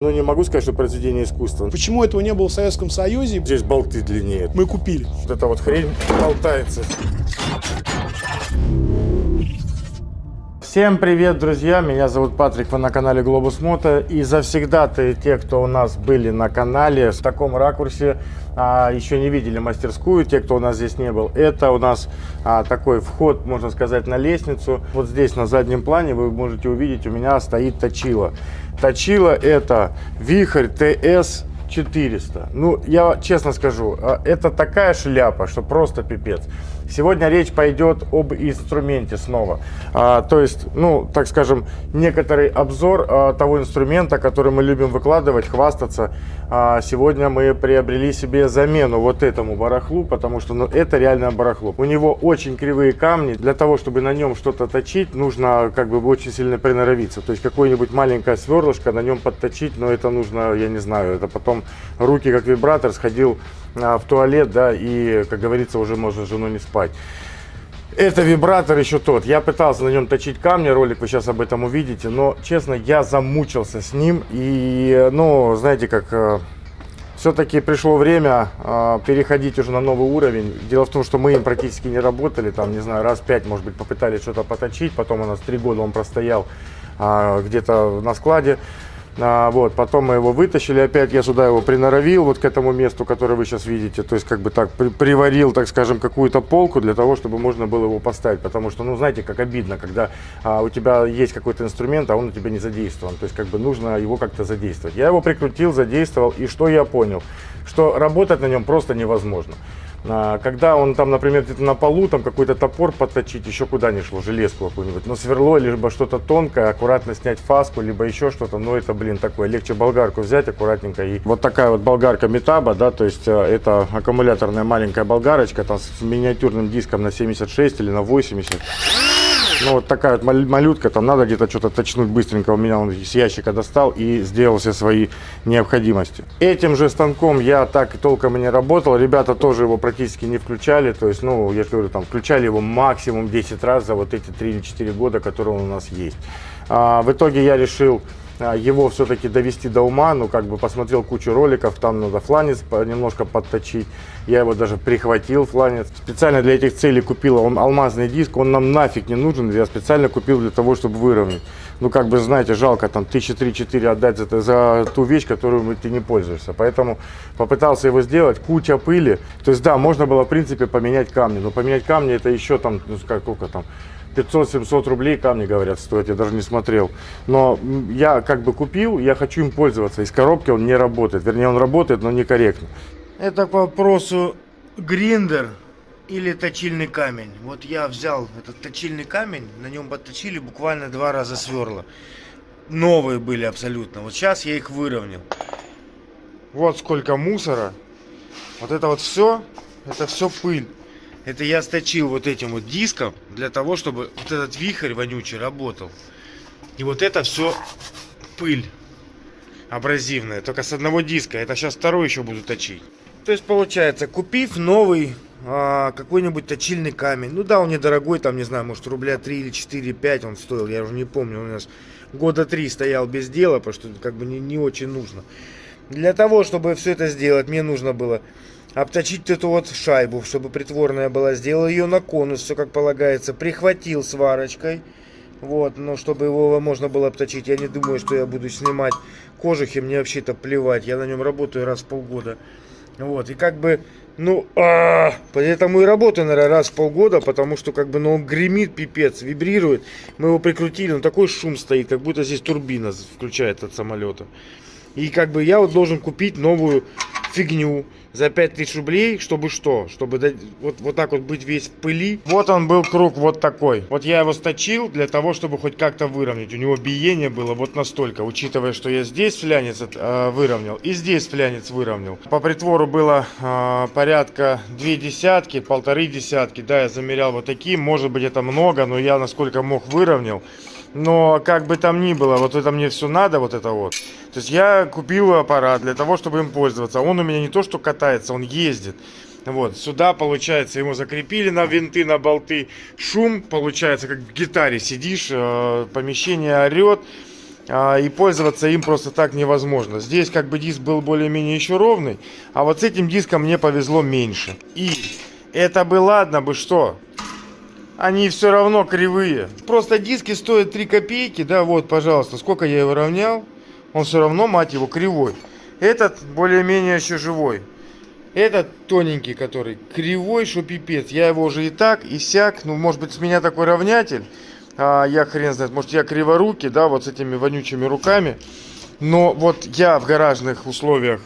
Ну, не могу сказать, что произведение искусства. Почему этого не было в Советском Союзе? Здесь болты длиннее. Мы купили. Вот эта вот хрень болтается. Всем привет, друзья! Меня зовут Патрик, вы на канале Globus Moto. И завсегда-то те, кто у нас были на канале в таком ракурсе, а, еще не видели мастерскую, те, кто у нас здесь не был. Это у нас а, такой вход, можно сказать, на лестницу. Вот здесь на заднем плане вы можете увидеть, у меня стоит точила. Точила это Вихрь ТС 400. Ну, я честно скажу, а, это такая шляпа, что просто пипец. Сегодня речь пойдет об инструменте снова. А, то есть, ну, так скажем, некоторый обзор а, того инструмента, который мы любим выкладывать, хвастаться. А, сегодня мы приобрели себе замену вот этому барахлу, потому что ну, это реально барахло. У него очень кривые камни. Для того, чтобы на нем что-то точить, нужно как бы очень сильно приноровиться. То есть, какое-нибудь маленькое сверлышко на нем подточить, но это нужно, я не знаю, это потом руки как вибратор сходил в туалет, да, и, как говорится, уже можно с женой не спать. Это вибратор еще тот. Я пытался на нем точить камни, ролик вы сейчас об этом увидите, но, честно, я замучился с ним. И, ну, знаете, как... Э, Все-таки пришло время э, переходить уже на новый уровень. Дело в том, что мы им практически не работали. Там, не знаю, раз пять, может быть, попытались что-то поточить. Потом у нас три года он простоял э, где-то на складе. А, вот, потом мы его вытащили, опять я сюда его приноровил, вот к этому месту, которое вы сейчас видите. То есть, как бы так, при, приварил, так скажем, какую-то полку для того, чтобы можно было его поставить. Потому что, ну, знаете, как обидно, когда а, у тебя есть какой-то инструмент, а он у тебя не задействован. То есть, как бы нужно его как-то задействовать. Я его прикрутил, задействовал, и что я понял? Что работать на нем просто невозможно. А, когда он там, например, где-то на полу, там какой-то топор подточить, еще куда ни шло, железку какую-нибудь. Но сверло, либо что-то тонкое, аккуратно снять фаску, либо еще что-то. Но это, блин, такое. Легче болгарку взять аккуратненько. И вот такая вот болгарка Метаба, да, то есть э, это аккумуляторная маленькая болгарочка, там с миниатюрным диском на 76 или на 80. Ну, вот такая вот малютка, там надо где-то что-то точнуть быстренько. У меня он с ящика достал и сделал все свои необходимости. Этим же станком я так толком и не работал. Ребята тоже его практически не включали. То есть, ну, я говорю, там, включали его максимум 10 раз за вот эти 3 или 4 года, которые он у нас есть. А, в итоге я решил его все-таки довести до ума, ну, как бы посмотрел кучу роликов, там надо фланец немножко подточить, я его даже прихватил фланец, специально для этих целей купил он алмазный диск, он нам нафиг не нужен, я специально купил для того, чтобы выровнять. Ну, как бы, знаете, жалко там тысячи три-четыре отдать за, за ту вещь, которую ты не пользуешься, поэтому попытался его сделать, куча пыли, то есть, да, можно было, в принципе, поменять камни, но поменять камни это еще там, ну, сколько там, 500-700 рублей камни, говорят, стоят, я даже не смотрел. Но я как бы купил, я хочу им пользоваться. Из коробки он не работает, вернее он работает, но некорректно. Это по вопросу гриндер или точильный камень. Вот я взял этот точильный камень, на нем подточили буквально два раза сверла. Новые были абсолютно. Вот сейчас я их выровнял. Вот сколько мусора. Вот это вот все, это все пыль. Это я сточил вот этим вот диском для того, чтобы вот этот вихрь вонючий работал. И вот это все пыль абразивная, только с одного диска. Это сейчас второй еще буду точить. То есть получается, купив новый а, какой-нибудь точильный камень. Ну да, он недорогой, там, не знаю, может рубля 3 или 4, 5 он стоил, я уже не помню. У нас года 3 стоял без дела, потому что как бы не, не очень нужно. Для того, чтобы все это сделать, мне нужно было обточить эту вот шайбу, чтобы притворная была. Сделал ее на конус, все как полагается. Прихватил сварочкой. Вот, но чтобы его можно было обточить, я не думаю, что я буду снимать кожухи, мне вообще-то плевать. Я на нем работаю раз в полгода. Вот, и как бы, ну, а, поэтому и работаю, наверное, раз в полгода, потому что, как бы, ну, он гремит, пипец, вибрирует. Мы его прикрутили, но такой шум стоит, как будто здесь турбина включает от самолета. И, как бы, я вот должен купить новую фигню за 5000 рублей, чтобы что? Чтобы вот, вот так вот быть весь в пыли. Вот он был круг вот такой. Вот я его сточил для того, чтобы хоть как-то выровнять. У него биение было вот настолько, учитывая, что я здесь флянец э, выровнял и здесь флянец выровнял. По притвору было э, порядка две десятки, полторы десятки. Да, я замерял вот такие. Может быть это много, но я насколько мог выровнял. Но как бы там ни было, вот это мне все надо, вот это вот. То есть я купил аппарат для того, чтобы им пользоваться. Он у меня не то, что катается, он ездит. Вот, сюда, получается, ему закрепили на винты, на болты. Шум, получается, как в гитаре сидишь, э, помещение орет. а, и пользоваться им просто так невозможно. Здесь как бы диск был более-менее еще ровный, а вот с этим диском мне повезло меньше. И это бы ладно бы что, они все равно кривые. Просто диски стоят 3 копейки, да, вот, пожалуйста, сколько я его равнял, он все равно, мать его, кривой. Этот более-менее еще живой. Этот тоненький, который кривой, что пипец. Я его уже и так, и сяк. Ну, может быть, с меня такой равнятель. А, я хрен знает, может, я криворукий, да, вот с этими вонючими руками. Но вот я в гаражных условиях,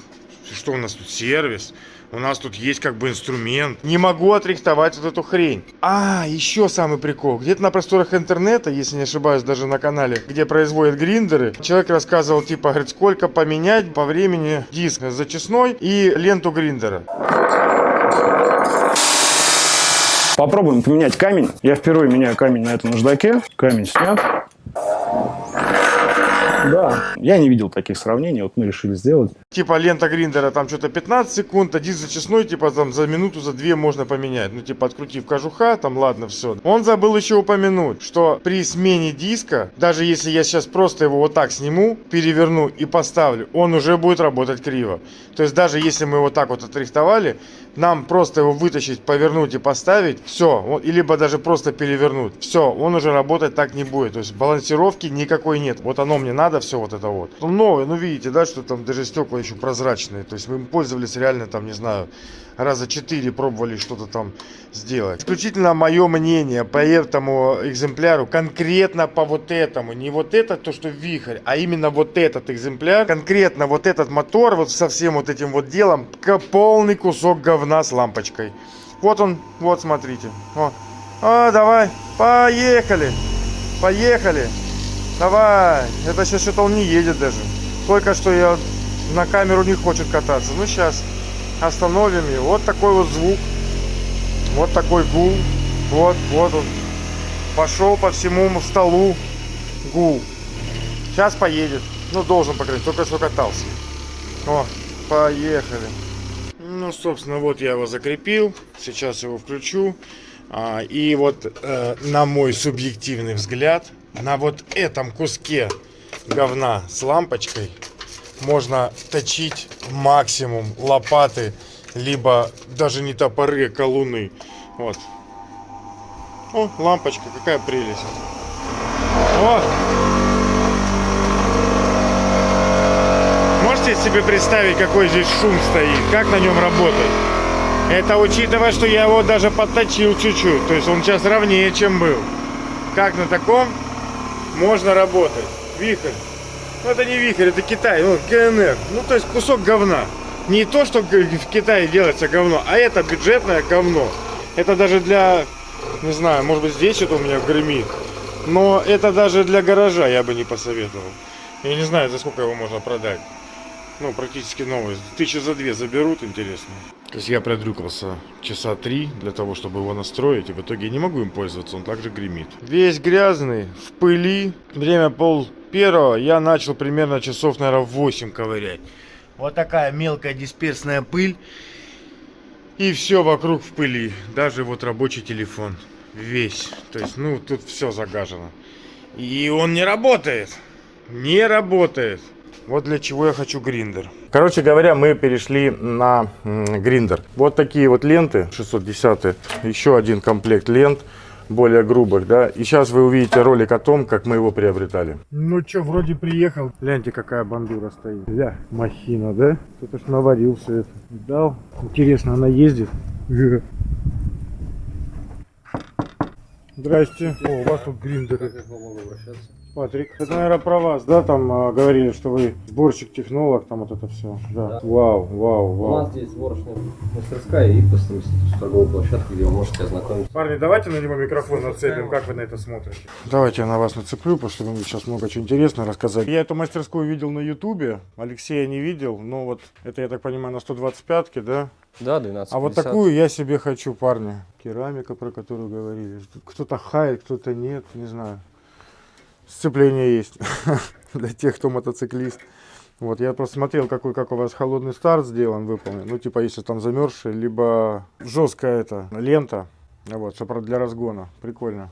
что у нас тут, сервис, у нас тут есть как бы инструмент. Не могу отрихтовать вот эту хрень. А, еще самый прикол. Где-то на просторах интернета, если не ошибаюсь, даже на канале, где производят гриндеры, человек рассказывал, типа, говорит, сколько поменять по времени диск зачистной и ленту гриндера. Попробуем поменять камень. Я впервые меняю камень на этом наждаке. Камень снят. Да, я не видел таких сравнений, вот мы решили сделать. Типа лента гриндера там что-то 15 секунд, а диск зачистной типа там за минуту, за две можно поменять. Ну типа открутив кожуха, там ладно, все. Он забыл еще упомянуть, что при смене диска, даже если я сейчас просто его вот так сниму, переверну и поставлю, он уже будет работать криво. То есть даже если мы его так вот отрихтовали, нам просто его вытащить, повернуть и поставить, все, либо даже просто перевернуть, все, он уже работать так не будет. То есть балансировки никакой нет. Вот оно мне надо, все вот это вот. Ну, новое, ну видите, да, что там даже стекла еще прозрачные. То есть мы им пользовались реально там, не знаю, раза четыре пробовали что-то там сделать. Исключительно мое мнение по этому экземпляру, конкретно по вот этому. Не вот это, то, что вихрь, а именно вот этот экземпляр. Конкретно вот этот мотор, вот со всем вот этим вот делом, полный кусок говна с лампочкой. Вот он, вот смотрите. О. А, давай, поехали, поехали. Давай, это сейчас что-то он не едет даже. Только что я на камеру не хочет кататься. Ну, сейчас остановим его. Вот такой вот звук. Вот такой гул. Вот, вот он. Пошел по всему столу гул. Сейчас поедет. Ну, должен, по крайней мере, только что катался. О, поехали. Ну, собственно, вот я его закрепил. Сейчас его включу. А, и вот, э, на мой субъективный взгляд, на вот этом куске говна с лампочкой можно точить максимум лопаты, либо даже не топоры, а колуны. Вот. О, лампочка, какая прелесть. О! Можете себе представить, какой здесь шум стоит, как на нем работать? Это учитывая, что я его даже подточил чуть-чуть. То есть он сейчас ровнее, чем был. Как на таком можно работать? Вихрь. Ну, это не вихрь, это Китай, ну, КНР. Ну, то есть кусок говна. Не то, что в Китае делается говно, а это бюджетное говно. Это даже для, не знаю, может быть здесь что-то у меня гремит. Но это даже для гаража я бы не посоветовал. Я не знаю, за сколько его можно продать. Ну, практически новый. Тысячи за две заберут, интересно. То есть я продрюкался часа три для того, чтобы его настроить. И в итоге я не могу им пользоваться, он также гремит. Весь грязный, в пыли. Время пол первого. Я начал примерно часов, наверное, 8 ковырять. Вот такая мелкая дисперсная пыль. И все вокруг в пыли. Даже вот рабочий телефон. Весь. То есть, ну, тут все загажено. И он не работает. Не работает. Вот для чего я хочу гриндер. Короче говоря, мы перешли на гриндер. Вот такие вот ленты 610. Еще один комплект лент более грубых, да. И сейчас вы увидите ролик о том, как мы его приобретали. Ну что, вроде приехал. Гляньте, какая бандура стоит. Ля, махина, да? Кто-то ж наварил все это. Дал. Интересно, она ездит? Здрасте. О, у вас тут гриндеры. Как я могу обращаться? Патрик, это, наверное, про вас, да, там э, говорили, что вы сборщик-технолог, там вот это все. Да. да. Вау, вау, вау. У нас здесь сборочная мастерская и по совместительству торговая площадка, где вы можете ознакомиться. Парни, давайте на него микрофон нацепим, как вы на это смотрите? Давайте я на вас нацеплю, потому что вы сейчас много чего интересного рассказать. Я эту мастерскую видел на ютубе, Алексея не видел, но вот это, я так понимаю, на 125-ке, да? Да, 12. А вот такую я себе хочу, парни. Керамика, про которую говорили. Кто-то хает, кто-то нет, не знаю сцепление есть для тех, кто мотоциклист. Вот, я просто смотрел, какой, как у вас холодный старт сделан, выполнен. Ну, типа, если там замерзший, либо жесткая эта лента, вот, что для разгона. Прикольно.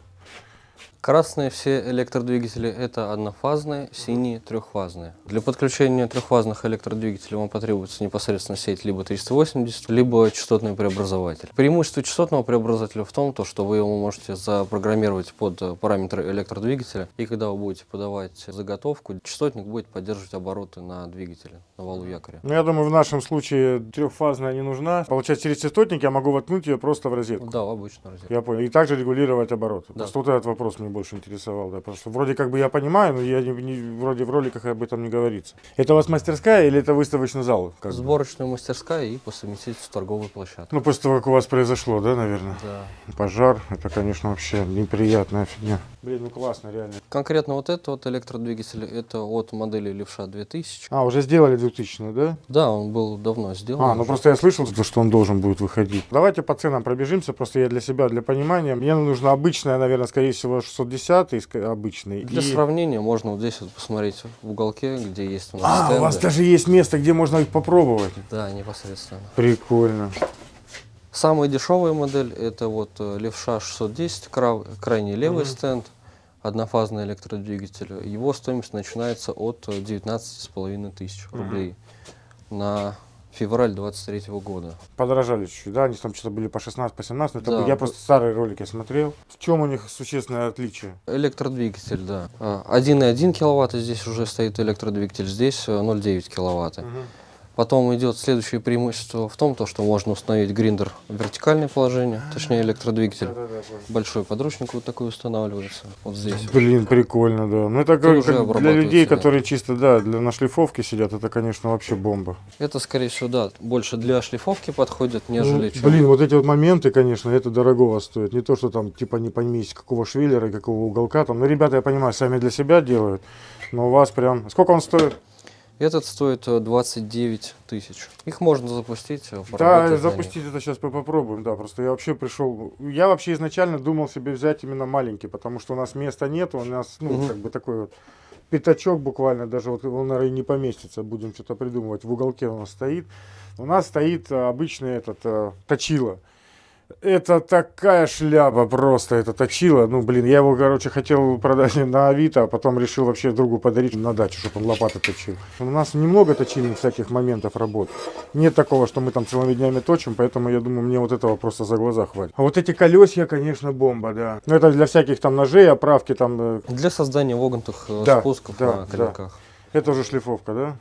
Красные все электродвигатели это однофазные, синие трехфазные. Для подключения трехфазных электродвигателей вам потребуется непосредственно сеть либо 380, либо частотный преобразователь. Преимущество частотного преобразователя в том, то, что вы его можете запрограммировать под параметры электродвигателя, и когда вы будете подавать заготовку, частотник будет поддерживать обороты на двигателе, на валу якоря. Ну, я думаю, в нашем случае трехфазная не нужна. Получается, через частотник я могу воткнуть ее просто в розетку. Да, обычную розетку. Я понял. И также регулировать обороты. Да. Просто вот этот вопрос меня больше интересовал. Да. Просто вроде как бы я понимаю, но я не, не- вроде в роликах об этом не говорится. Это у вас мастерская или это выставочный зал? Как бы? Сборочная мастерская и по совместительству торговая площадка. Ну, после того, как у вас произошло, да, наверное? Да. Пожар, это, конечно, вообще неприятная фигня. Блин, ну классно, реально. Конкретно вот это вот электродвигатель, это от модели Левша 2000. А, уже сделали 2000 да? Да, он был давно сделан. А, ну уже. просто я слышал, что он должен будет выходить. Давайте по ценам пробежимся, просто я для себя, для понимания. Мне нужна обычная, наверное, скорее всего, 610 ск- обычный. Для И- сравнения можно вот здесь вот посмотреть в уголке, где есть у нас А, у стенды. вас даже есть место, где можно их попробовать. Да, непосредственно. Прикольно. Самая дешевая модель это вот э, Левша 610, кра- крайний левый стенд, однофазный электродвигатель. Его стоимость начинается от э, 19,5 тысяч рублей на февраль 23 года. Подорожали чуть-чуть, да? Они там что-то были по 16, по 17. но Да, я б- просто старые ролики смотрел. В чем у них существенное отличие? Электродвигатель, да. А, 1,1 киловатт здесь уже стоит электродвигатель, здесь э, 0,9 киловатта. Потом идет следующее преимущество в том, то, что можно установить гриндер в вертикальное положение, точнее электродвигатель. Большой подручник вот такой устанавливается. Вот здесь. Блин, прикольно, да. Ну это как, уже как для людей, да. которые чисто, да, для нашлифовки сидят, это, конечно, вообще бомба. Это, скорее всего, да, больше для шлифовки подходит, нежели Ну, чем... Блин, вот эти вот моменты, конечно, это дорогого стоит. Не то, что там, типа, не пойми, с какого швеллера и какого уголка там. Ну, ребята, я понимаю, сами для себя делают. Но у вас прям... Сколько он стоит? Этот стоит э, 29 тысяч. Их можно запустить, э, Да, запустить это сейчас попробуем, да. Просто я вообще пришел... Я вообще изначально думал себе взять именно маленький, потому что у нас места нет, у нас, ну, Мгм. как бы такой вот пятачок буквально, даже вот он, наверное, не поместится, будем что-то придумывать. В уголке у нас стоит. У нас стоит э, обычный этот э, точило. Это такая шляпа просто, это точило. Ну, блин, я его, короче, хотел продать на Авито, а потом решил вообще другу подарить на дачу, чтобы он лопаты точил. У нас немного точильных всяких моментов работ. Нет такого, что мы там целыми днями точим, поэтому я думаю, мне вот этого просто за глаза хватит. А вот эти колесья, конечно, бомба, да. Ну, это для всяких там ножей, оправки там. э, Для создания вогнутых э, Да, спусков да, на да. клинках. Это уже шлифовка, да?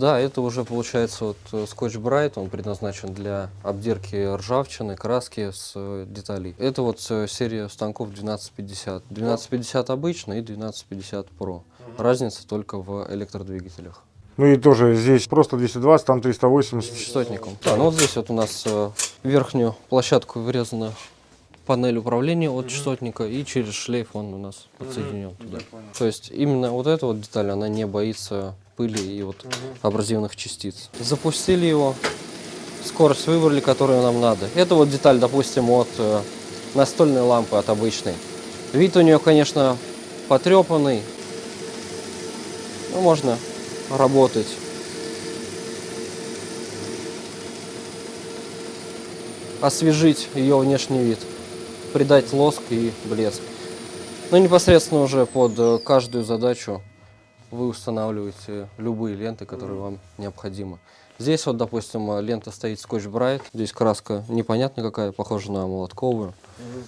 Да, это уже получается вот э, скотч Брайт, он предназначен для обдирки ржавчины, краски с э, деталей. Это вот э, серия станков 1250. 1250 обычно и 1250 Pro. Разница только в электродвигателях. Ну и тоже здесь просто 220, там 380. С частотником. Да, ну вот здесь вот у нас э, верхнюю площадку вырезана панель управления от частотника и через шлейф он у нас подсоединен туда. То есть именно вот эта вот деталь, она не боится пыли и вот абразивных частиц. Запустили его, скорость выбрали, которую нам надо. Это вот деталь, допустим, от э, настольной лампы, от обычной. Вид у нее, конечно, потрепанный. Ну, можно работать. освежить ее внешний вид, придать лоск и блеск. Ну, непосредственно уже под э, каждую задачу вы устанавливаете любые ленты, которые вам необходимы. Здесь вот, допустим, э, лента стоит Scotch Bright, здесь краска непонятно какая, похожа на молотковую.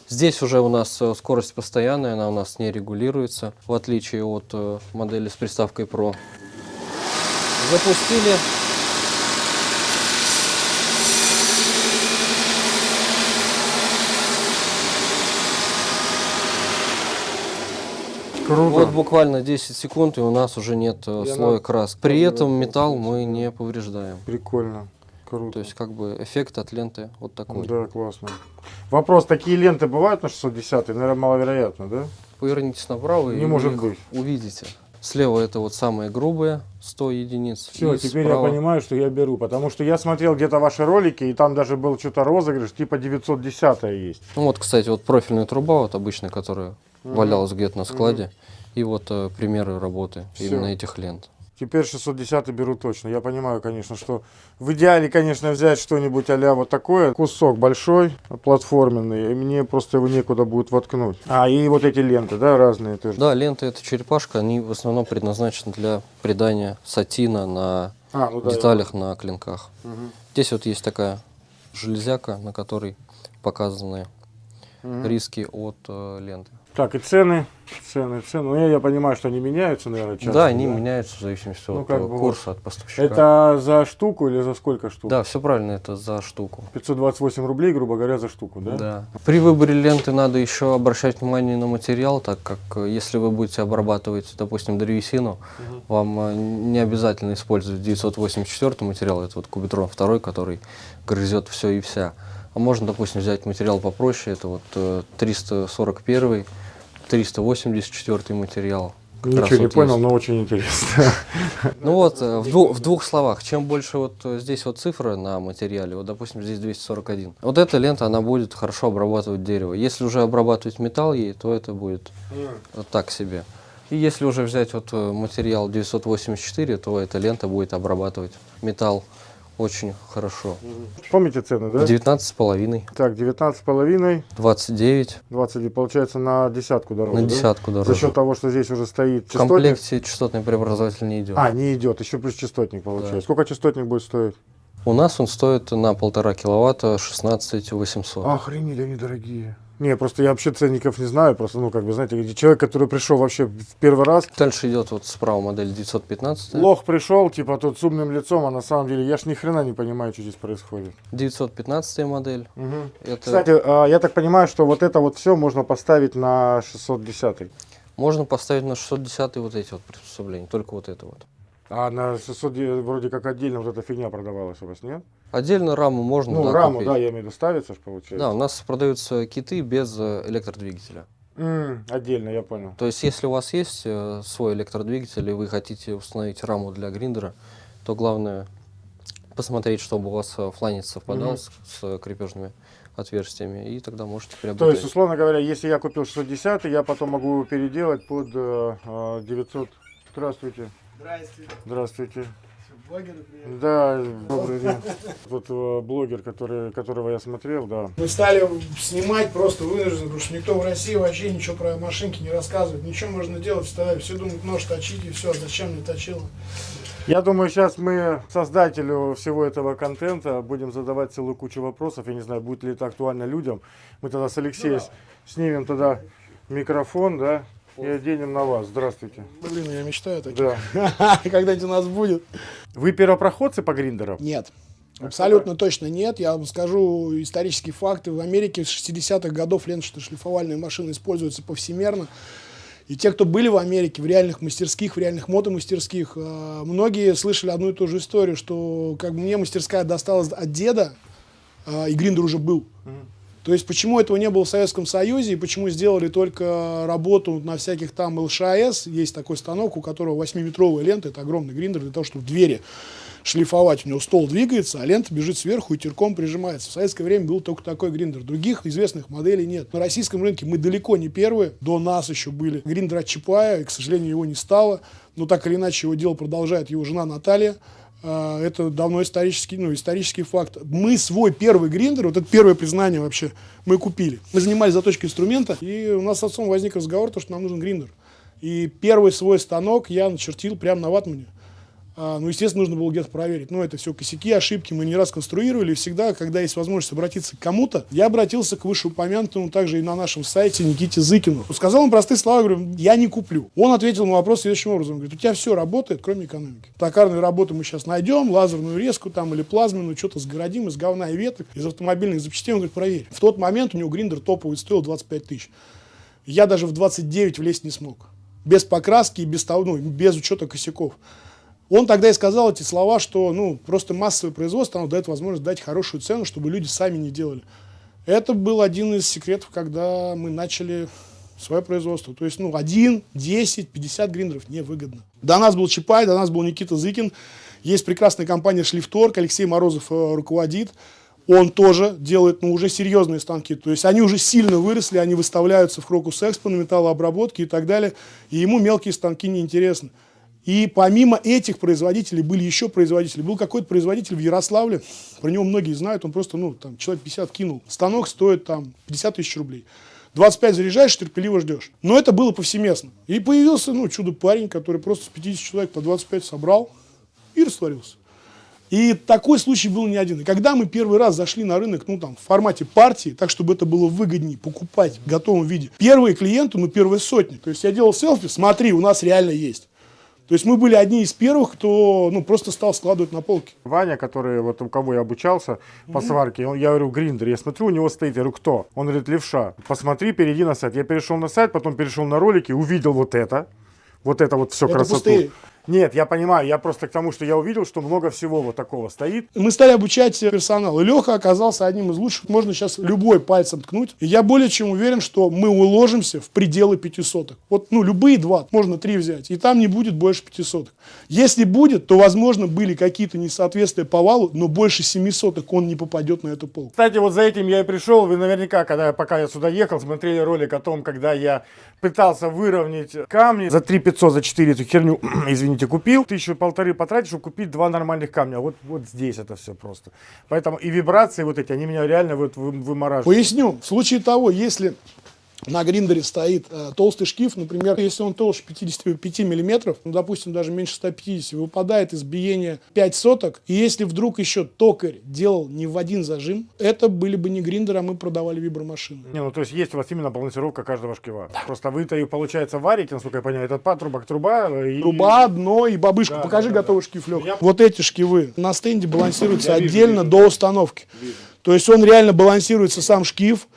Здесь уже у нас э, скорость постоянная, она у нас не регулируется, в отличие от модели с приставкой Pro. Запустили, Круто. Вот буквально 10 секунд, и у нас уже нет э, И она слоя краски. При этом металл мы не повреждаем. Прикольно. Круто. То есть как бы эффект от ленты вот такой. Да, классно. Вопрос, такие ленты бывают на 610? Наверное, маловероятно, да? Повернитесь направо Не и может быть. увидите. Слева это вот самые грубые, 100 единиц. Все, и теперь справа- я понимаю, что я беру, потому что я смотрел где-то ваши ролики, и там даже был что-то розыгрыш, типа 910 есть. Ну вот, кстати, вот профильная труба, вот обычная, которая валялась где-то на складе. И вот э, примеры работы Всё. именно этих лент. Теперь 610 беру точно. Я понимаю, конечно, что в идеале, конечно, взять что-нибудь а вот такое. Кусок большой, платформенный, и мне просто его некуда будет воткнуть. А, и вот эти ленты, да, разные тоже. Да, ленты это черепашка, они в основном предназначены для придания сатина на А, ну да, я- деталях на клинках. Здесь вот есть такая железяка, на которой показаны риски от э, ленты. Так, и цены, цены, цены. Ну, я, я понимаю, что они меняются, наверное, часто. да, они меняются в зависимости Ну, от как э, бы курса, от поставщика. Это за штуку или за сколько штук? Да, все правильно, это за штуку. 528 рублей, грубо говоря, за штуку, да? Да. При выборе ленты надо еще обращать внимание на материал, так как э, если вы будете обрабатывать, допустим, древесину, вам э, не обязательно использовать 984 материал, это вот кубитрон второй, который грызет все и вся. А можно, допустим, взять материал попроще, это вот э, 341, 384 материал. Раз Ничего не вот понял, есть. но очень интересно. Ну вот, э, в, дву- в двух словах, чем больше вот э, здесь вот цифры на материале, вот допустим здесь 241, вот эта лента, она будет хорошо обрабатывать дерево. Если уже обрабатывать металл ей, то это будет вот так себе. И если уже взять вот э, материал 984, то эта лента будет обрабатывать металл очень хорошо. Помните цены, да? 19 с половиной, Так, 19,5, 29, 20, получается на десятку дороже, на да? десятку дороже. За счет того, что здесь уже стоит В частотник. комплекте частотный преобразователь не идет. А, не идет, еще плюс частотник получается. Да. Сколько частотник будет стоить? У нас он стоит на полтора киловатта 16 800. Охренеть, они дорогие. Не, просто я вообще ценников не знаю, просто, ну, как бы, знаете, человек, который пришел вообще в первый раз, Дальше идет вот справа модель 915. лох пришел, типа, тут с умным лицом, а на самом деле я ж ни хрена не понимаю, что здесь происходит. 915 модель. Это Кстати, а, я так понимаю, что вот это вот все можно поставить на 610. можно поставить на 610 вот эти вот приспособления, только вот это вот. А на 600 вроде как отдельно вот эта фигня продавалась у вас, нет? Отдельно раму можно Ну, да, раму, купить. да, я имею в виду, ставится получается. Да, у нас продаются киты без э, электродвигателя. М, отдельно, я понял. То есть, если у вас есть э, свой электродвигатель и вы хотите установить раму для гриндера, то главное посмотреть, чтобы у вас э, фланец совпадал с, с крепежными отверстиями, и тогда можете То приобретать. есть, условно говоря, если я купил 610, я потом могу его переделать под э, 900. Здравствуйте. Здравствуйте. Здравствуйте. Блогеры. Да, добрый день. Вот э, блогер, который, которого я смотрел, да. Мы стали снимать просто вынуждены, потому что никто в России вообще ничего про машинки не рассказывает. Ничего можно делать, вставить. Все думают, нож точить и все. А Зачем мне точило? Я думаю, сейчас мы создателю всего этого контента будем задавать целую кучу вопросов. Я не знаю, будет ли это актуально людям. Мы тогда с Алексеем снимем тогда микрофон, да, и оденем на вас. Здравствуйте. Блин, я мечтаю таким. Да. Когда-нибудь у нас будет. Вы первопроходцы по гриндерам? Нет. Абсолютно точно нет. Я вам скажу исторические факты. В Америке с 60-х годов ленточно-шлифовальные машины используются повсеместно. И те, кто были в Америке, в реальных мастерских, в реальных мотомастерских, э, многие слышали одну и ту же историю, что как бы мне мастерская досталась от деда, э, и гриндер уже был. То есть почему этого не было в Советском Союзе и почему сделали только работу на всяких там ЛШАС, есть такой станок, у которого 8-метровая лента, это огромный гриндер для того, чтобы двери шлифовать. У него стол двигается, а лента бежит сверху и терком прижимается. В советское время был только такой гриндер. Других известных моделей нет. На российском рынке мы далеко не первые. До нас еще были гриндер от Чапая, и, к сожалению, его не стало. Но так или иначе его дело продолжает его жена Наталья. А, Это давно исторический, ну, исторический факт. Мы свой первый гриндер, вот это первое признание вообще, мы купили. Мы занимались заточкой инструмента, и у нас с отцом возник разговор, то, что нам нужен гриндер. И первый свой станок я начертил прямо на ватмане. А, ну, естественно, нужно было где-то проверить. Ну, это все косяки, ошибки мы не раз конструировали. Всегда, когда есть возможность обратиться к кому-то, я обратился к вышеупомянутому также и на нашем сайте Никите Зыкину. Сказал ему простые слова, говорю, я не куплю. Он ответил на вопрос следующим образом. Говорит, у тебя все работает, кроме экономики. Токарные работы мы сейчас найдем, лазерную резку там или плазменную, что-то сгородим из говна и веток, из автомобильных запчастей. Он говорит, проверь. В тот момент у него гриндер топовый стоил 25 тысяч. Я даже в 29 влезть не смог. Без покраски и без, ну, без учета косяков. Он тогда и сказал эти слова, что ну, просто массовое производство оно дает возможность дать хорошую цену, чтобы люди сами не делали. Это был один из секретов, когда мы начали свое производство. То есть, ну, один, 10, 50 гриндеров невыгодно. До нас был Чапай, до нас был Никита Зыкин. Есть прекрасная компания Шлифторг, Алексей Морозов э, руководит. Он тоже делает ну, уже серьезные станки. То есть они уже сильно выросли, они выставляются в Крокус Экспо на металлообработке и так далее. И ему мелкие станки неинтересны. И помимо этих производителей были еще производители. Был какой-то производитель в Ярославле, про него многие знают, он просто, ну, там, человек 50 кинул. Станок стоит там 50 тысяч рублей. 25 заряжаешь, терпеливо ждешь. Но это было повсеместно. И появился, ну, чудо-парень, который просто с 50 человек по 25 собрал и растворился. И такой случай был не один. И когда мы первый раз зашли на рынок, ну там, в формате партии, так, чтобы это было выгоднее покупать в готовом виде, первые клиенты, ну, первые сотни. То есть я делал селфи, смотри, у нас реально есть. То есть мы были одни из первых, кто ну, просто стал складывать на полки. Ваня, который, вот у кого я обучался по сварке, он, я говорю, гриндер, я смотрю, у него стоит, я говорю, кто? Он говорит, левша. Посмотри, перейди на сайт. Я перешел на сайт, потом перешел на ролики, увидел вот это, вот это вот все Это красоту. пустые. Нет, я понимаю, я просто к тому, что я увидел, что много всего вот такого стоит. Мы стали обучать персонал. И Леха оказался одним из лучших. Можно сейчас любой пальцем ткнуть. И я более чем уверен, что мы уложимся в пределы 500. Вот, ну, любые два, можно три взять. И там не будет больше 500. Если будет, то, возможно, были какие-то несоответствия по валу, но больше 700 он не попадет на эту полку. Кстати, вот за этим я и пришел. Вы наверняка, когда я, пока я сюда ехал, смотрели ролик о том, когда я пытался выровнять камни. За 3 500, за 4 эту херню, извините, купил. Тысячу полторы потратил, чтобы купить два нормальных камня. Вот, вот здесь это все просто. Поэтому и вибрации вот эти, они меня реально вот вы- вымораживают. Поясню. В случае того, если на гриндере стоит э, толстый шкив, например, если он толще 55 миллиметров, ну, допустим, даже меньше 150, выпадает из биения 5 соток, и если вдруг еще токарь делал не в один зажим, это были бы не гриндеры, а мы продавали вибромашины. Не, ну то есть есть у вас именно балансировка каждого шкива. Просто вы-то ее, получается, варите, насколько я понимаю, этот патрубок, труба и... Труба, дно и бабышка. Покажи готовый шкив, Лех. Я- Вот эти шкивы на стенде балансируются Я вижу, отдельно вижу. до установки. То есть он реально балансируется сам шкив,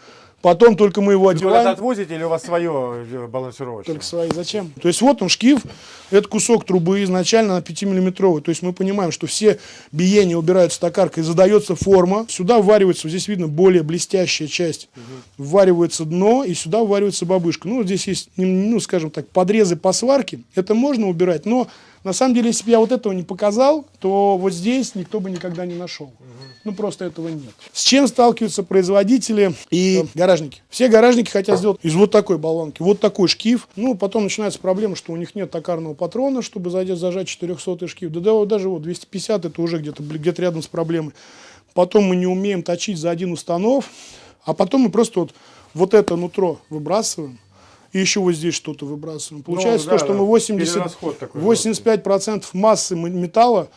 потом только мы его Вы куда-то одеваем. отвозите или у вас свое э, балансировочное? Только свои. Зачем? То есть вот он шкив, это кусок трубы изначально на 5-миллиметровый. То есть мы понимаем, что все биения убираются токаркой, задается форма. Сюда вваривается, вот здесь видно, более блестящая часть. Вваривается дно, и сюда вваривается бабышка. Ну, здесь есть, ну, скажем так, подрезы по сварке. Это можно убирать, но на самом деле, если бы я вот этого не показал, то вот здесь никто бы никогда не нашел. Ну, просто этого нет. С чем сталкиваются производители и гаражники? Все гаражники хотят сделать из вот такой болванки, вот такой шкив. Ну, потом начинается проблема, что у них нет токарного патрона, чтобы зажать 400 шкив. Да, да вот даже вот 250 это уже где-то где рядом с проблемой. Потом мы не умеем точить за один установ, а потом мы просто вот, вот это нутро выбрасываем. И еще вот здесь что-то выбрасываем. Получается Ну, да, то, что да. мы 80, Перерасход такой 85% массы металла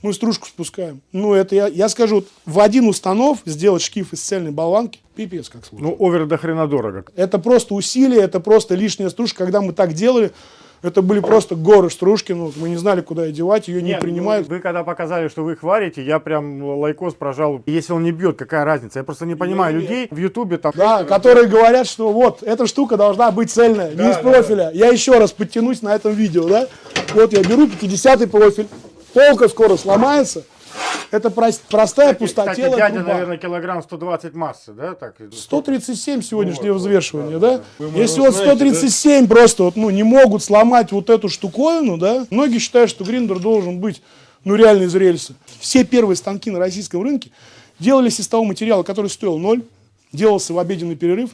мы стружку спускаем. Ну, это я, я скажу, в один установ сделать шкив из цельной болванки, пипец как сложно. Ну, овер до хрена дорого. Это просто усилие, это просто лишняя стружка. Когда мы так делали, это были просто горы стружки, ну, мы не знали, куда ее девать, ее не Нет, принимают. ну, Вы когда показали, что вы их варите, я прям лайкос прожал. Если он не бьет, какая разница? Я просто не понимаю не людей в Ютубе там. Да, которые говорят, что вот, эта штука должна быть цельная, не из профиля. Я еще раз подтянусь на этом видео, да? Вот я беру 50-й профиль, полка скоро сломается. Это прос- простая Кстати, пустотелая дядя, труба. наверное, килограмм 120 массы, да? Так? 137 сегодняшнее взвешивание, да? Если вот 137 просто вот, ну, не могут сломать вот эту штуковину, да? Многие считают, что гриндер должен быть, ну, реально из рельса. Все первые станки на российском рынке делались из того материала, который стоил ноль, делался в обеденный перерыв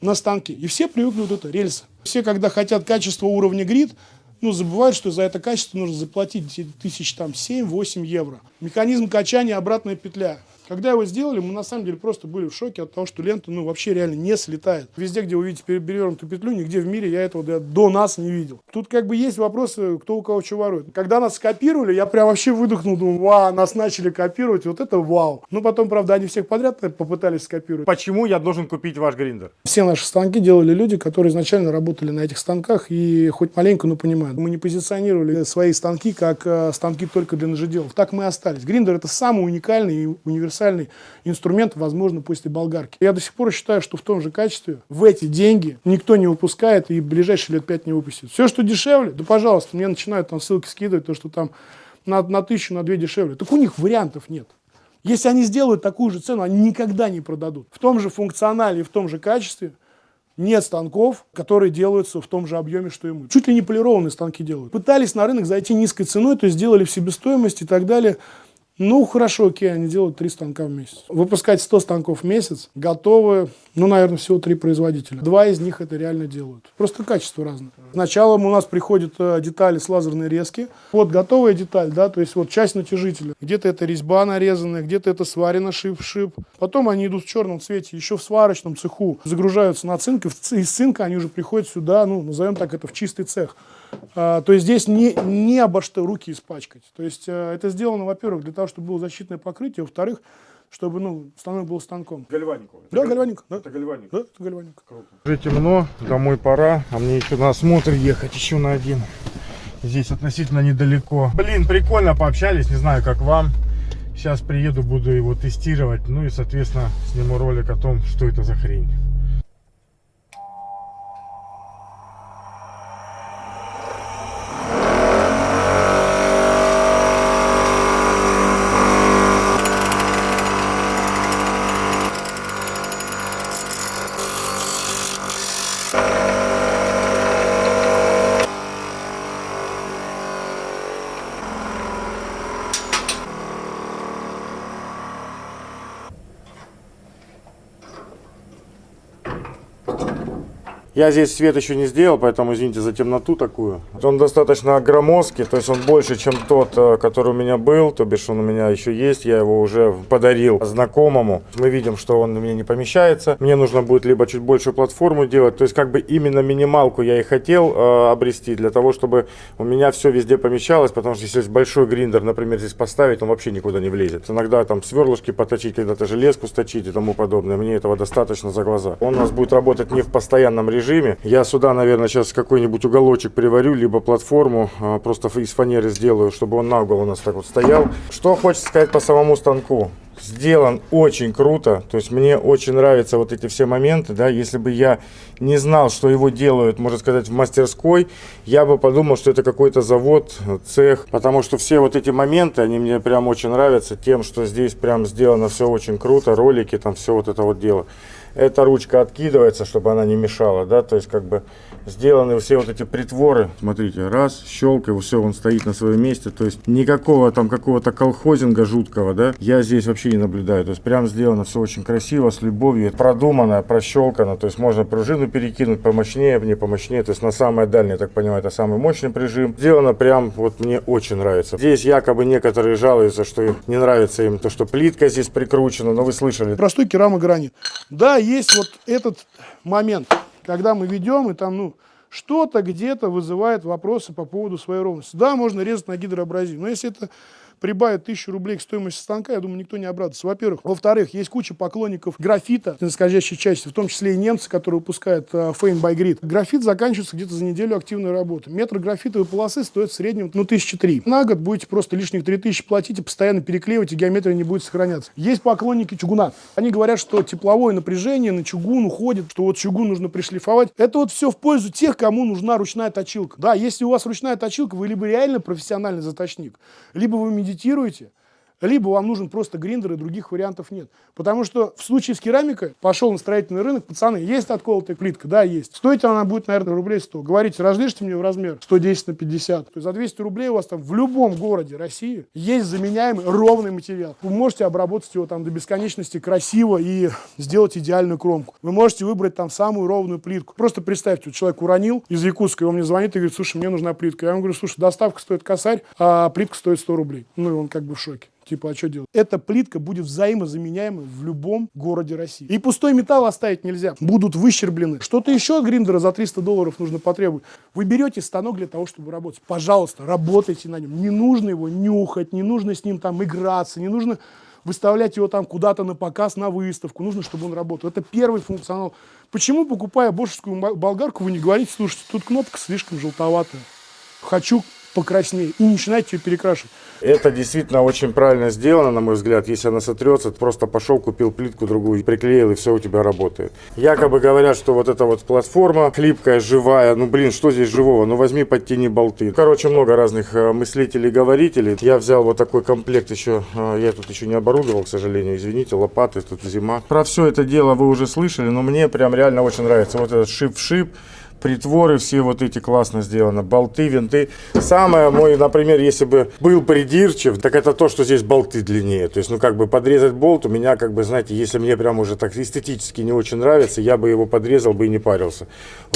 на станке. И все привыкли вот это, рельсы. Все, когда хотят качества уровня грид, ну, забывают, что за это качество нужно заплатить тысяч там 7-8 евро. Механизм качания, обратная петля. Когда его сделали, мы на самом деле просто были в шоке от того, что лента ну, вообще реально не слетает. Везде, где вы видите перевернутую петлю, нигде в мире я этого до, до нас не видел. Тут как бы есть вопросы, кто у кого что ворует. Когда нас скопировали, я прям вообще выдохнул, думаю, вау, нас начали копировать, вот это вау. Ну, потом, правда, они всех подряд попытались скопировать. Почему я должен купить ваш гриндер? Все наши станки делали люди, которые изначально работали на этих станках и хоть маленько, но понимают. Мы не позиционировали свои станки как э, станки только для ножеделов. Так мы и остались. Гриндер это самый уникальный и универсальный инструмент, возможно, после болгарки. Я до сих пор считаю, что в том же качестве в эти деньги никто не выпускает и ближайшие лет пять не выпустит. Все, что дешевле, да пожалуйста, мне начинают там ссылки скидывать, то, что там на, на тысячу, на две дешевле. Так у них вариантов нет. Если они сделают такую же цену, они никогда не продадут. В том же функционале и в том же качестве нет станков, которые делаются в том же объеме, что и мы. Чуть ли не полированные станки делают. Пытались на рынок зайти низкой ценой, то есть сделали в себестоимость и так далее. Ну, хорошо, окей, они делают 3 станка в месяц. Выпускать 100 станков в месяц готовы, ну, наверное, всего три производителя. Два из них это реально делают. Просто качество разное. Сначала у нас приходят э, детали с лазерной резки. Вот готовая деталь, да, то есть вот часть натяжителя. Где-то это резьба нарезанная, где-то это сварено шип-шип. Потом они идут в черном цвете, еще в сварочном цеху. Загружаются на цинк, и из цинка они уже приходят сюда, ну, назовем так это, в чистый цех. А, то есть здесь не, не обо что руки испачкать. То есть э, это сделано, во-первых, для того, чтобы было защитное покрытие, во-вторых, чтобы ну, станок был станком. Гальваник. Да, гальваник. Да, Это гальваник. да, это гальваник. Уже темно, домой пора, а мне еще на осмотр ехать, еще на один. Здесь относительно недалеко. Блин, прикольно пообщались, не знаю, как вам. Сейчас приеду, буду его тестировать, ну и, соответственно, сниму ролик о том, что это за хрень. Я здесь свет еще не сделал, поэтому извините за темноту такую. Он достаточно громоздкий, то есть он больше, чем тот, э, который у меня был, то бишь он у меня еще есть, я его уже подарил знакомому. Мы видим, что он у меня не помещается. Мне нужно будет либо чуть большую платформу делать, то есть как бы именно минималку я и хотел э, обрести, для того, чтобы у меня все везде помещалось, потому что если большой гриндер, например, здесь поставить, он вообще никуда не влезет. Иногда там сверлышки поточить, когда-то железку сточить и тому подобное, мне этого достаточно за глаза. Он у нас будет работать не в постоянном режиме, я сюда, наверное, сейчас какой-нибудь уголочек приварю, либо платформу а, просто из фанеры сделаю, чтобы он на угол у нас так вот стоял. Что хочется сказать по самому станку? Сделан очень круто, то есть мне очень нравятся вот эти все моменты, да, если бы я не знал, что его делают, можно сказать, в мастерской, я бы подумал, что это какой-то завод, цех, потому что все вот эти моменты, они мне прям очень нравятся тем, что здесь прям сделано все очень круто, ролики, там все вот это вот дело. Эта ручка откидывается, чтобы она не мешала, да, то есть как бы сделаны все вот эти притворы. Смотрите, раз, щелкай, все, он стоит на своем месте, то есть никакого там какого-то колхозинга жуткого, да, я здесь вообще не наблюдаю. То есть прям сделано все очень красиво, с любовью, продумано, прощелкано, то есть можно пружину перекинуть помощнее, не помощнее, то есть на самое дальнее, так понимаю, это самый мощный прижим. Сделано прям, вот мне очень нравится. Здесь якобы некоторые жалуются, что им не нравится им то, что плитка здесь прикручена, но вы слышали, Простой керамогранит. Да, есть вот этот момент, когда мы ведем, и там, ну, что-то где-то вызывает вопросы по поводу своей ровности. Да, можно резать на гидроабразив, но если это прибавит тысячу рублей к стоимости станка, я думаю, никто не обрадуется. Во-первых. Во-вторых, есть куча поклонников графита, на скользящей части, в том числе и немцы, которые выпускают э, Fane by Grid. Графит заканчивается где-то за неделю активной работы. Метр графитовой полосы стоит в среднем, ну, тысячи три. На год будете просто лишних три тысячи платить и постоянно переклеивать, и геометрия не будет сохраняться. Есть поклонники чугуна. Они говорят, что тепловое напряжение на чугун уходит, что вот чугун нужно пришлифовать. Это вот все в пользу тех, кому нужна ручная точилка. Да, если у вас ручная точилка, вы либо реально профессиональный заточник, либо вы медитируете, либо вам нужен просто гриндер, и других вариантов нет. Потому что в случае с керамикой, пошел на строительный рынок, пацаны, есть отколотая плитка? Да, есть. Стоить она будет, наверное, рублей 100. Говорите, разрежьте мне в размер 110 на 50. То есть за 200 рублей у вас там в любом городе России есть заменяемый ровный материал. Вы можете обработать его там до бесконечности красиво и сделать идеальную кромку. Вы можете выбрать там самую ровную плитку. Просто представьте, вот человек уронил из Якутска, и он мне звонит и говорит, слушай, мне нужна плитка. Я ему говорю, слушай, доставка стоит косарь, а плитка стоит 100 рублей. Ну и он как бы в шоке. Типа, а что делать? Эта плитка будет взаимозаменяемой в любом городе России. И пустой металл оставить нельзя. Будут выщерблены. Что-то еще от гриндера за 300 долларов нужно потребовать. Вы берете станок для того, чтобы работать. Пожалуйста, работайте на нем. Не нужно его нюхать, не нужно с ним там играться, не нужно выставлять его там куда-то на показ, на выставку. Нужно, чтобы он работал. Это первый функционал. Почему, покупая бошевскую болгарку, вы не говорите, слушайте, тут кнопка слишком желтоватая. Хочу покраснее. И начинайте ее перекрашивать. Это действительно очень правильно сделано, на мой взгляд. Если она сотрется, ты просто пошел, купил плитку другую, приклеил, и все у тебя работает. Якобы говорят, что вот эта вот платформа хлипкая, живая. Ну, блин, что здесь живого? Ну, возьми, подтяни болты. Короче, много разных э, мыслителей, говорителей. Я взял вот такой комплект еще. э, Я тут еще не оборудовал, к сожалению. Извините, лопаты, тут зима. Про все это дело вы уже слышали, но мне прям реально очень нравится. Вот этот шип-шип Притворы все вот эти классно сделаны. Болты, винты. Самое мой, например, если бы был придирчив, так это то, что здесь болты длиннее. То есть, ну, как бы подрезать болт у меня, как бы, знаете, если мне прям уже так эстетически не очень нравится, я бы его подрезал бы и не парился.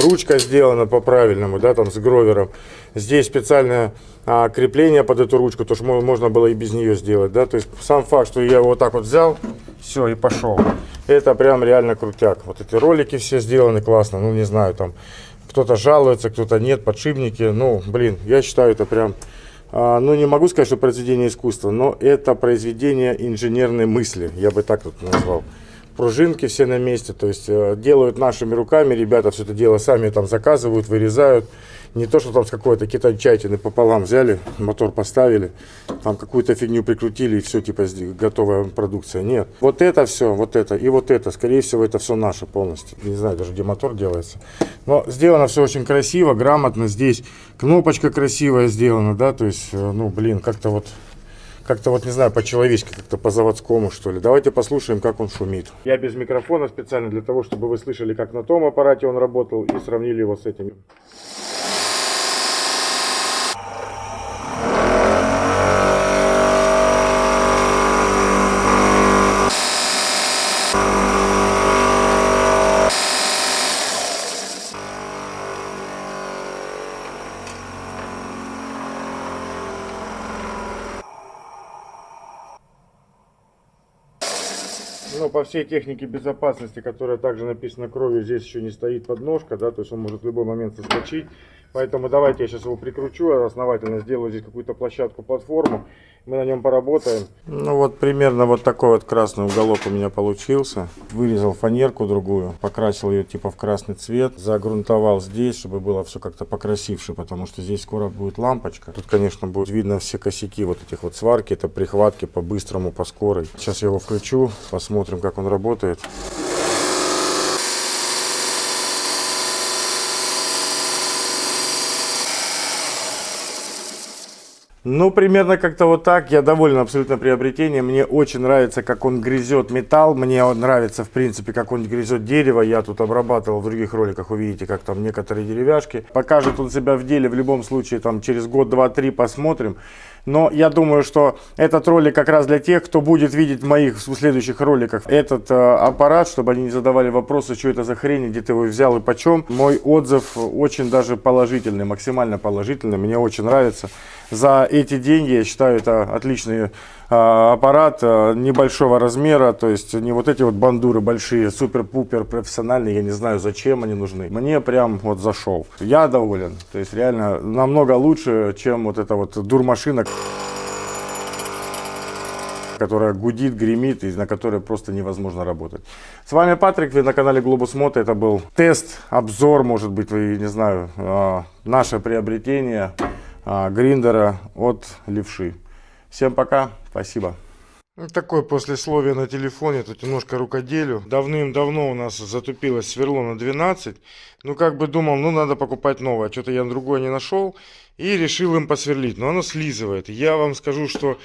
Ручка сделана по-правильному, да, там с гровером. Здесь специальное а, крепление под эту ручку, то что можно было и без нее сделать, да. То есть, сам факт, что я его вот так вот взял, все, и пошел. Это прям реально крутяк. Вот эти ролики все сделаны классно, ну, не знаю, там, кто-то жалуется, кто-то нет, подшипники. Ну, блин, я считаю это прям, а, ну, не могу сказать, что произведение искусства, но это произведение инженерной мысли, я бы так вот назвал. Пружинки все на месте, то есть э, делают нашими руками, ребята все это дело сами там заказывают, вырезают. Не то, что там с какой-то китайчатины пополам взяли, мотор поставили, там какую-то фигню прикрутили и все, типа готовая продукция. Нет. Вот это все, вот это и вот это, скорее всего, это все наше полностью. Не знаю даже, где мотор делается. Но сделано все очень красиво, грамотно. Здесь кнопочка красивая сделана, да, то есть, э, ну, блин, как-то вот как-то вот, не знаю, по-человечески, как-то по-заводскому, что ли. Давайте послушаем, как он шумит. Я без микрофона специально для того, чтобы вы слышали, как на том аппарате он работал и сравнили его с этим. Ну, по всей технике безопасности, которая также написана кровью, здесь еще не стоит подножка, да, то есть он может в любой момент соскочить. Поэтому давайте я сейчас его прикручу основательно, сделаю здесь какую-то площадку, платформу. Мы на нем поработаем. Ну вот примерно вот такой вот красный уголок у меня получился. Вырезал фанерку другую, покрасил ее типа в красный цвет. Загрунтовал здесь, чтобы было все как-то покрасивше, потому что здесь скоро будет лампочка. Тут, конечно, будет видно все косяки вот этих вот сварки. Это прихватки по-быстрому, по скорой. Сейчас я его включу, посмотрим, как он работает. Ну, примерно как-то вот так. Я доволен абсолютно приобретением. Мне очень нравится, как он грызет металл. Мне нравится, в принципе, как он грызет дерево. Я тут обрабатывал в других роликах. Увидите, как там некоторые деревяшки. Покажет он себя в деле. В любом случае, там через год, два, три посмотрим. Но я думаю, что этот ролик как раз для тех, кто будет видеть в моих в следующих роликах этот э, аппарат, чтобы они не задавали вопросы, что это за хрень, где ты его взял и почем. Мой отзыв очень даже положительный, максимально положительный. Мне очень нравится. За эти деньги, я считаю, это отличный э, аппарат э, небольшого размера. То есть не вот эти вот бандуры большие, супер-пупер профессиональные. Я не знаю, зачем они нужны. Мне прям вот зашел. Я доволен. То есть реально намного лучше, чем вот эта вот дурмашина которая гудит, гремит и на которой просто невозможно работать. С вами Патрик, вы на канале Globus Moto. Это был тест, обзор, может быть, вы, не знаю, а, наше приобретение а, гриндера от левши. Всем пока, спасибо. Ну, такое послесловие на телефоне, тут немножко рукоделю. Давным-давно у нас затупилось сверло на 12. Ну, как бы думал, ну, надо покупать новое. Что-то я другое не нашел. И решил им посверлить. Но оно слизывает. Я вам скажу, что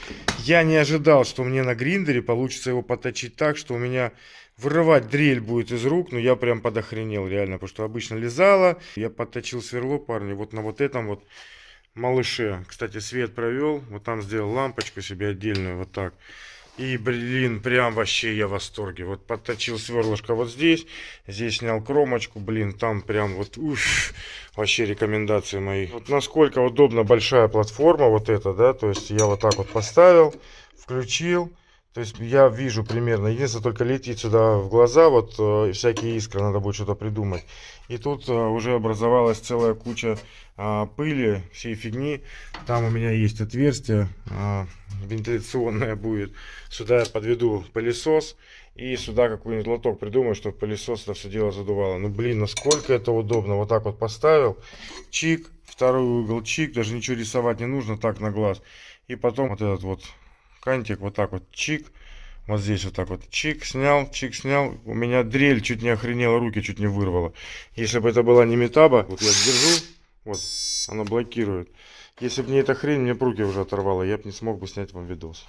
я не ожидал, что мне на гриндере получится его поточить так, что у меня вырывать дрель будет из рук. Но я прям подохренел реально. Потому что обычно лизало. Я подточил сверло, парни, вот на вот этом вот малыше. Кстати, свет провел. Вот там сделал лампочку себе отдельную. Вот так. И, блин, прям вообще я в восторге. Вот подточил сверлышко вот здесь. Здесь снял кромочку. Блин, там прям вот уф, вообще рекомендации мои. Вот насколько удобно большая платформа вот эта, да. То есть я вот так вот поставил, включил. То есть я вижу примерно, единственное только летит сюда в глаза, вот э, всякие искры, надо будет что-то придумать. И тут э, уже образовалась целая куча э, пыли, всей фигни. Там у меня есть отверстие, э, вентиляционное будет. Сюда я подведу пылесос и сюда какой-нибудь лоток придумаю, чтобы пылесос это все дело задувало. Ну блин, насколько это удобно. Вот так вот поставил, чик, второй угол чик, даже ничего рисовать не нужно, так на глаз. И потом вот этот вот кантик вот так вот чик. Вот здесь вот так вот чик снял, чик снял. У меня дрель чуть не охренела, руки чуть не вырвала. Если бы это была не метаба, вот я держу, вот, она блокирует. Если бы не эта хрень, мне руки уже оторвала, я бы не смог бы снять вам видос.